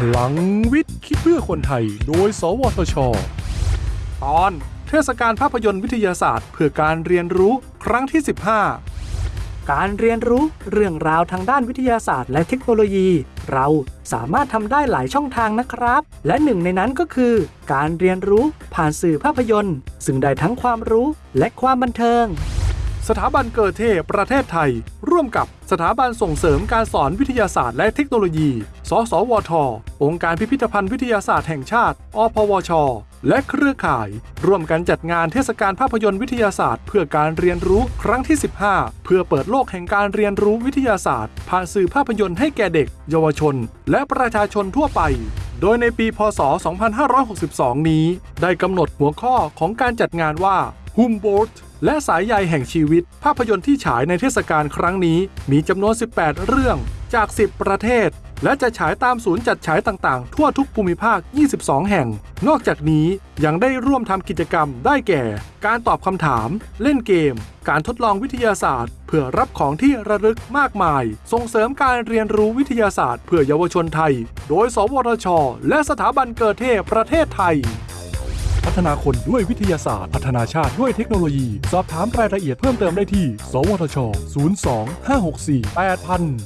พลังวิทย์คิดเพื่อคนไทย โดย สวทช ตอนเทศกาลภาพยนตร์วิทยาศาสตร์ เพื่อการเรียนรู้ครั้งที่ 15 การเรียนรู้เรื่องราวทางด้านวิทยาศาสตร์ และเทคโนโลยี เราสามารถทำได้หลายช่องทางนะครับ และหนึ่งในนั้นก็คือ การเรียนรู้ผ่านสื่อภาพยนตร์ ซึ่งได้ทั้งความรู้และความบันเทิง สถาบันเกิดเทพประเทศไทย ร่วมกับสถาบันส่งเสริมการสอนวิทยาศาสตร์และเทคโนโลยี สสวท องค์การพิพิธภัณฑ์วิทยาศาสตร์แห่งชาติ อพวช และเครือข่าย ร่วมกันจัดงานเทศกาลภาพยนตร์วิทยาศาสตร์ เพื่อการเรียนรู้ครั้งที่ 15 เพื่อเปิดโลกแห่งการเรียนรู้วิทยาศาสตร์ ผ่านสื่อภาพยนตร์ให้แก่เด็ก เยาวชน และประชาชนทั่วไปโดยในปี พศ 2562 นี้ ได้กำหนดหัวข้อของการจัดงานว่า h u m b o l t และสายใยแห่งชีวิต ภาพยนตร์ที่ฉายในเทศกาลครั้งนี้ มีจำนวน 18 เรื่องจาก 10 ประเทศ และจะฉายตามศูนย์จัดฉายต่างๆ ทั่วทุกภูมิภาค 22 แห่ง นอกจากนี้ยังได้ร่วมทำกิจกรรมได้แก่ การตอบคำถาม เล่นเกม การทดลองวิทยาศาสตร์ เพื่อรับของที่ระลึกมากมาย ส่งเสริมการเรียนรู้วิทยาศาสตร์ เพื่อเยาวชนไทย โดย สวทช และสถาบันเกิดเทพประเทศไทย พัฒนาคนด้วยวิทยาศาสตร์ พัฒนาชาติด้วยเทคโนโลยี สอบถามรายละเอียดเพิ่มเติมได้ที่ สวทช 02 564 8000